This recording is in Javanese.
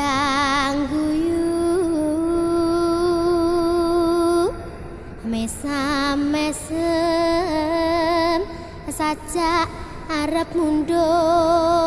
yang guyu mesam mesem saja arep mundur